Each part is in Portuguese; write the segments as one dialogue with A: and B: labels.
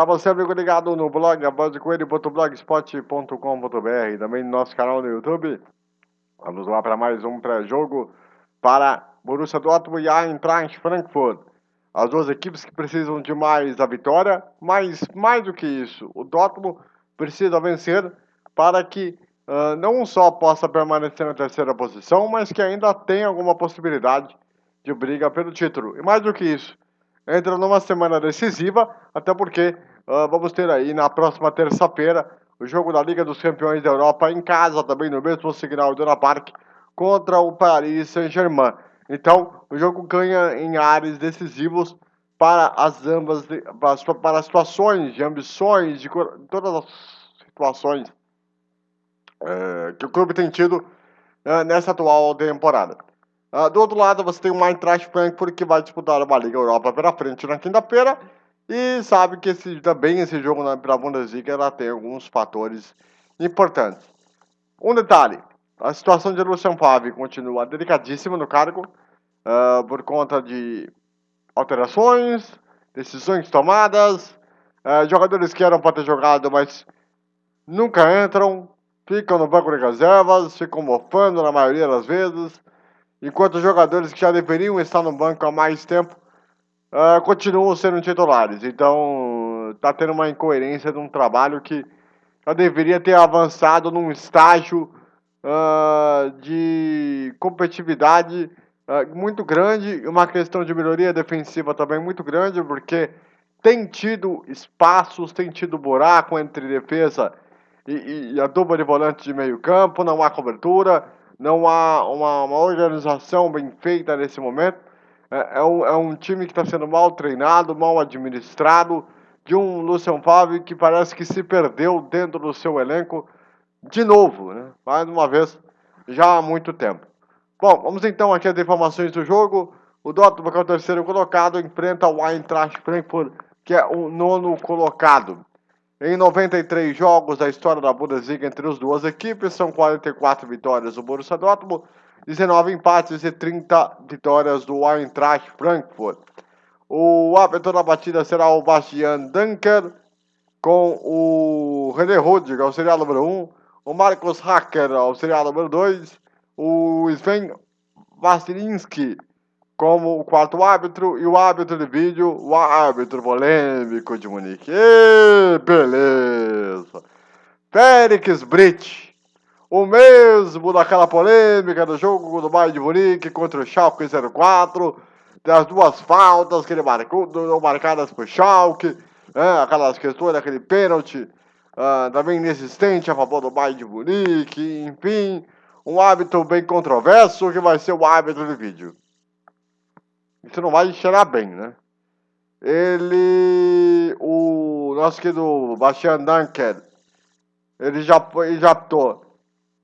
A: Para você, amigo ligado no blog abandcoelho.blogspot.com.br também no nosso canal no YouTube. Vamos lá para mais um pré-jogo para Borussia Dortmund e Eintracht Frankfurt. As duas equipes que precisam de mais a vitória, mas mais do que isso, o Dortmund precisa vencer para que uh, não só possa permanecer na terceira posição, mas que ainda tenha alguma possibilidade de briga pelo título. E mais do que isso, entra numa semana decisiva, até porque uh, vamos ter aí na próxima terça-feira o jogo da Liga dos Campeões da Europa em casa, também no mesmo signal do Park, contra o Paris Saint-Germain. Então, o jogo ganha em áreas decisivos para as ambas, para, as situações de ambições, de todas as situações é, que o clube tem tido é, nessa atual temporada. Uh, do outro lado, você tem o Eintracht Frankfurt que vai disputar uma Liga Europa pela frente na quinta-feira. E sabe que esse, também esse jogo para a Bundesliga ela tem alguns fatores importantes. Um detalhe, a situação de Lucian Favre continua delicadíssima no cargo uh, por conta de alterações, decisões tomadas, uh, jogadores que eram para ter jogado, mas nunca entram, ficam no banco de reservas, ficam mofando na maioria das vezes enquanto jogadores que já deveriam estar no banco há mais tempo uh, continuam sendo titulares. Então, está tendo uma incoerência de um trabalho que já deveria ter avançado num estágio uh, de competitividade uh, muito grande, uma questão de melhoria defensiva também muito grande, porque tem tido espaços, tem tido buraco entre defesa e, e a dupla de volante de meio campo, não há cobertura não há uma, uma organização bem feita nesse momento. É, é, um, é um time que está sendo mal treinado, mal administrado, de um Lucian Favre que parece que se perdeu dentro do seu elenco de novo, né? mais uma vez, já há muito tempo. Bom, vamos então aqui às informações do jogo. O Dortmund, que é o terceiro colocado, enfrenta o Eintracht Frankfurt, que é o nono colocado. Em 93 jogos da história da Bundesliga entre as duas equipes, são 44 vitórias do Borussia Dortmund, 19 empates e 30 vitórias do Eintracht Frankfurt. O árbitro da batida será o Bastian Dunker, com o René Rudiger, auxiliar número 1, o Marcos Hacker, auxiliar número 2, o Sven Vasilinski, como o quarto árbitro e o árbitro de vídeo, o árbitro polêmico de Munique. E beleza! Félix Brit, o mesmo daquela polêmica do jogo do Bayern de Munique contra o Schalke 04, das duas faltas que ele marcou, marcadas por Schalke, né, aquelas questões daquele pênalti uh, também inexistente a favor do Bayern de Munique, enfim, um árbitro bem controverso que vai ser o árbitro de vídeo. Isso não vai cheirar bem, né? Ele. O nosso querido Bastian Dunker. Ele já, ele já tô.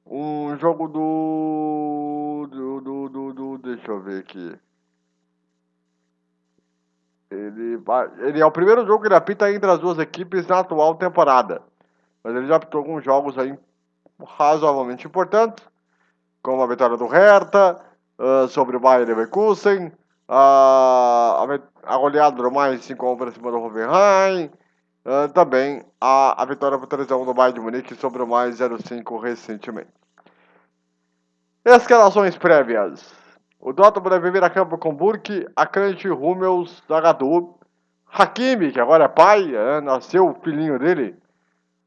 A: Um jogo do, do, do, do, do. Deixa eu ver aqui. Ele, ele é o primeiro jogo que ele apita entre as duas equipes na atual temporada. Mas ele já apitou alguns jogos aí razoavelmente importantes, como a vitória do Hertha, uh, sobre o Bayern Leverkusen, a, a goleada do mais 5 para cima do Hoffenheim, uh, também a, a vitória por 3x1 do Bayern de Munique sobre o mais 0-5 recentemente. Escalações prévias. O Dortmund deve vir a campo com Burke, Akanji, Hummels, Zagadou, Hakimi, que agora é pai, é, nasceu o filhinho dele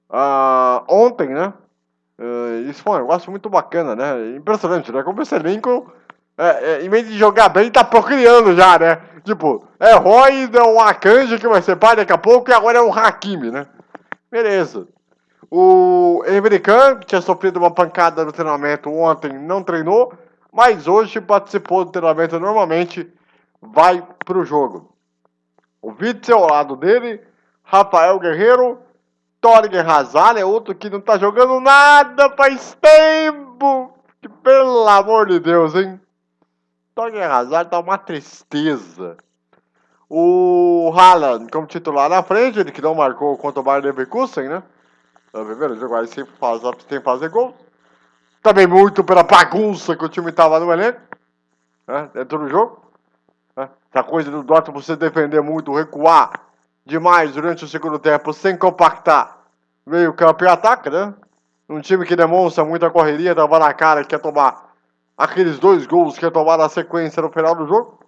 A: uh, ontem, né? Uh, isso foi um negócio muito bacana, né? Impressionante, né? Como esse elenco é, é, em vez de jogar bem, tá procriando já, né? Tipo, é Roy, é um Akanji que vai ser pai daqui a pouco e agora é um Hakimi, né? Beleza. O Americano, que tinha sofrido uma pancada no treinamento ontem, não treinou, mas hoje participou do treinamento normalmente, vai pro jogo. O Witzel ao lado dele, Rafael Guerreiro, Torgen Hazard é outro que não tá jogando nada faz tempo. Pelo amor de Deus, hein? Torgen Hazard tá uma tristeza. O Haaland como titular na frente, ele que não marcou contra o Bayern Leverkusen, né? O primeiro jogo aí sem fazer, fazer gol. Também muito pela bagunça que o time tava no elenco. Né? Dentro do jogo. Né? Essa coisa do Dortmund você defender muito, recuar demais durante o segundo tempo, sem compactar meio campo e ataque, né? Um time que demonstra muita correria, tava na cara que quer tomar aqueles dois gols que ia tomar na sequência no final do jogo.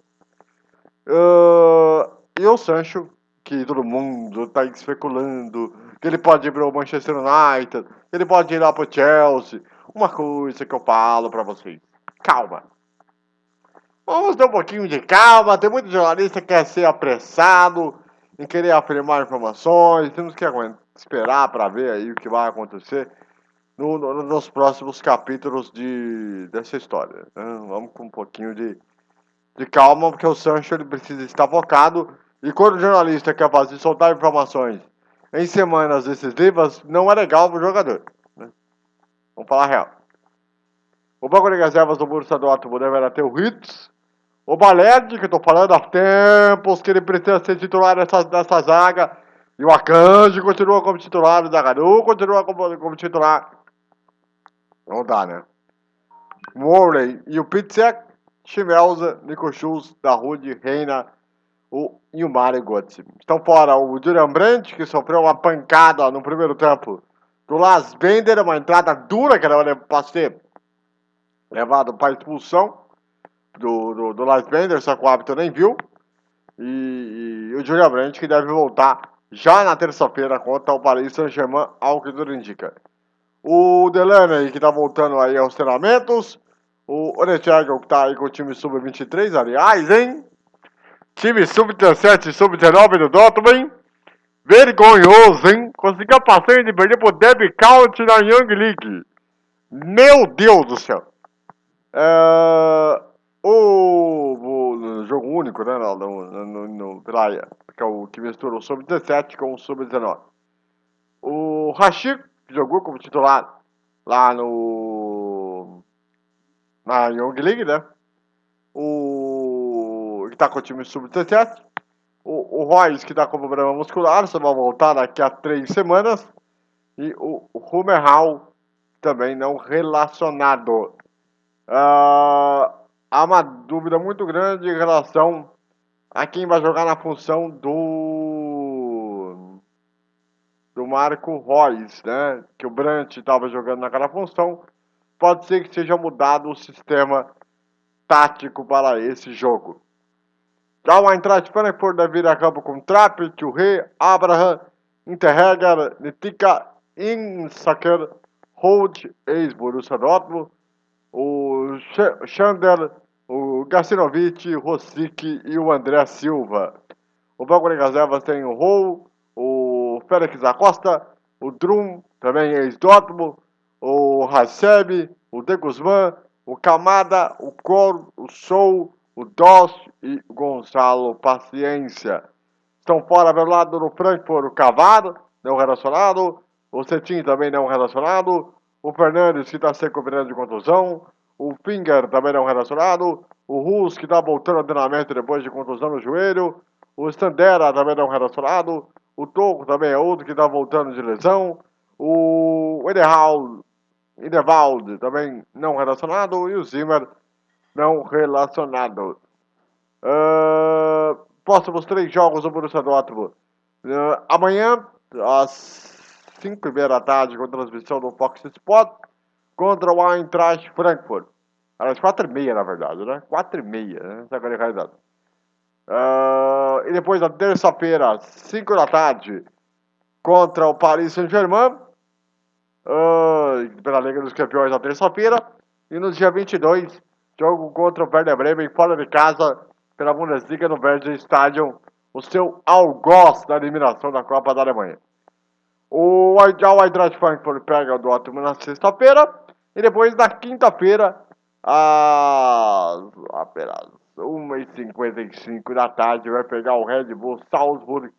A: Uh, e o Sancho, que todo mundo está especulando que ele pode ir para o Manchester United, que ele pode ir lá para o Chelsea. Uma coisa que eu falo para vocês: calma. Vamos ter um pouquinho de calma. Tem muito jornalista que quer ser apressado em querer afirmar informações. Temos que esperar para ver aí o que vai acontecer no, no, nos próximos capítulos de, dessa história. Né? Vamos com um pouquinho de, de calma, porque o Sancho ele precisa estar focado. E quando o jornalista quer fazer soltar informações em semanas decisivas, não é legal para o jogador. Né? Vamos falar real. O banco de reservas do Borussia Dortmund deverá ter o Hitz, o Baled, que eu tô falando há tempos que ele precisa ser titular dessa, dessa zaga, e o Akanji continua como titular, o Zagaru continua como, como titular. Não dá, né? Morley e o Pitzek, Chimelza, Nico Schultz, Darude, Reina o, e o Mário Götze. Estão fora o Julian Brandt, que sofreu uma pancada no primeiro tempo do Las Bender, uma entrada dura que era para ser levado para expulsão do, do, do Las Bender, só que o árbitro nem viu. E, e o Julian Brandt que deve voltar já na terça-feira contra o Paris Saint-Germain, ao que tudo indica. O Delaney, que tá voltando aí aos treinamentos. O Orechagel, que tá aí com o time sub-23, aliás, hein? Time sub-17 sub-19 do Dortmund, Vergonhoso, hein? Conseguiu passar de perder pro Deb Count na Young League. Meu Deus do céu. É, o, o, jogo único, né? No, no, no, Praia, que é o que mistura o sub-17 com o sub-19. O Rashid jogou como titular lá no. na Young League, né? O. que tá com o time sub-17. O, o Royce, que tá com problema muscular, só vai voltar daqui a três semanas. E o, o Humerhal, também não relacionado. Uh, há uma dúvida muito grande em relação a quem vai jogar na função do Marco Reus, né? Que o Brant estava jogando naquela função. Pode ser que seja mudado o sistema tático para esse jogo. Já o Eintracht Frankfurt deve vir a campo com Trapp, Thuré, Abraham, Interreger, Nitika, Insaker, Holt, ex-Borussia Dortmund, o Chandler, o Gacinovic, Rosic e o André Silva. O banco de reservas tem o Rou, o Félix Acosta, o Drum, também ex-Dortmund, o Haseb, o De Guzman, o Camada, o Cor, o Sou, o Doss e Gonçalo Paciência. Estão fora pelo lado do Frankfurt, o Cavado, não relacionado, o Cetim também não relacionado, o Fernandes que está se recuperando de contusão, o Finger também não relacionado, o Rus que está voltando ao treinamento depois de contusão no joelho, o Standera também não relacionado, o Toco também é outro que está voltando de lesão. O Ederwald também não relacionado. E o Zimmer não relacionado. Uh, próximos três jogos do Borussia Dortmund. Uh, amanhã, às 5 e meia da tarde, com transmissão do Fox Sport, contra o Eintracht Frankfurt. Às 4 e meia, na verdade, né? 4 e meia, né? Essa é a realidade. Uh, e depois na terça-feira, 5 da tarde, contra o Paris Saint-Germain, uh, pela Liga dos Campeões na terça-feira. E no dia 22, jogo contra o Werder Bremen, fora de casa, pela Bundesliga no Verde Stadium, o seu algoz da eliminação da Copa da Alemanha. O, o Eintracht Frankfurt pega o Dortmund na sexta-feira, e depois na quinta-feira, às apenas 1h55 da tarde, vai pegar o Red Bull Salzburg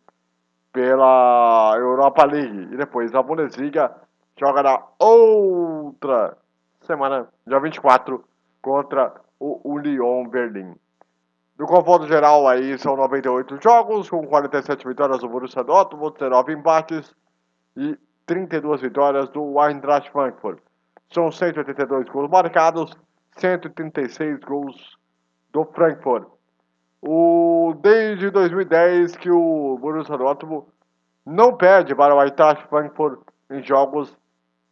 A: pela Europa League. E depois a Bundesliga joga na outra semana, dia 24, contra o, Lyon Berlim. No confronto geral aí são 98 jogos, com 47 vitórias do Borussia Dortmund, 19 empates e 32 vitórias do Eintracht Frankfurt. São 182 gols marcados, 136 gols do Frankfurt. O, desde 2010 que o Borussia Dortmund não perde para o Eintracht Frankfurt em jogos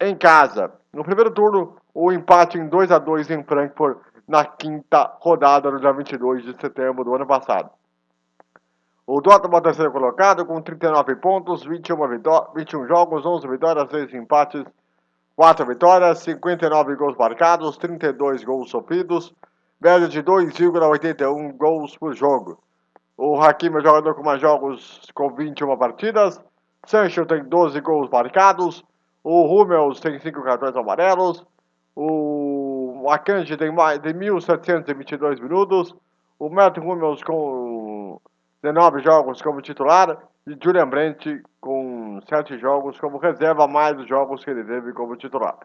A: em casa. No primeiro turno, o empate em 2 a 2 em Frankfurt na quinta rodada no dia 22 de setembro do ano passado. O Dortmund é o terceiro colocado com 39 pontos, 21, 21 jogos, 11 vitórias, 6 empates, 4 vitórias, 59 gols marcados, 32 gols sofridos, média de 2,81 gols por jogo. O Hakimi é o jogador com mais jogos com 21 partidas, Sancho tem 12 gols marcados, o Hummels tem 5 cartões amarelos, o Akanji tem mais de 1.722 minutos, o Matt Hummels com 19 jogos como titular e Julian Brandt com 7 jogos como reserva, mais os jogos que ele teve como titular.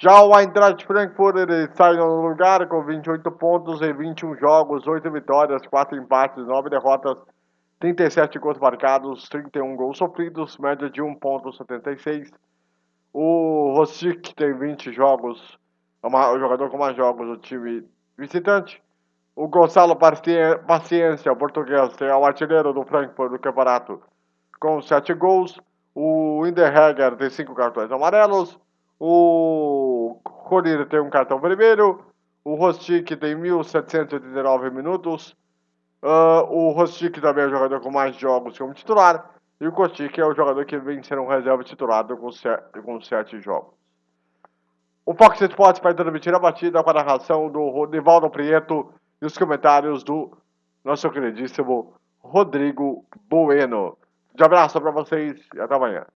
A: Já o Eintracht Frankfurt ele sai no lugar com 28 pontos em 21 jogos, 8 vitórias, 4 empates, 9 derrotas, 37 gols marcados, 31 gols sofridos, média de 1.76. O Rosic tem 20 jogos, é o jogador com mais jogos do time visitante. O Gonçalo Paciência, o português, é o artilheiro do Frankfurt do campeonato com 7 gols. O Inderhegger tem 5 cartões amarelos. O Corrida tem um cartão vermelho. O Rostic tem 1.789 minutos. Uh, o Rostic também é o jogador com mais jogos como titular. E o Kostic é o jogador que vem sendo um reserva titulado com, 7 jogos. O Fox Sports vai transmitir a batida com a narração do Rodivaldo Prieto e os comentários do nosso queridíssimo Rodrigo Bueno. Um abraço para vocês e até amanhã.